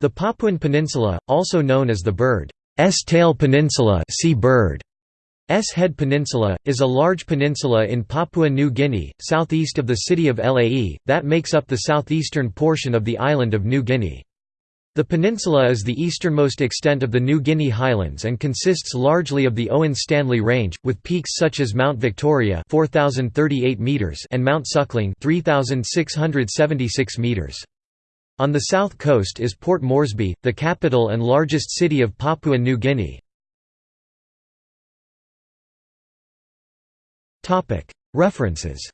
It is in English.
The Papuan Peninsula, also known as the Bird S Tail Peninsula sea bird. S Head Peninsula, is a large peninsula in Papua New Guinea, southeast of the city of Lae, that makes up the southeastern portion of the island of New Guinea. The peninsula is the easternmost extent of the New Guinea Highlands and consists largely of the Owen Stanley Range, with peaks such as Mount Victoria 4,038 meters and Mount Suckling 3,676 meters. On the south coast is Port Moresby, the capital and largest city of Papua New Guinea. References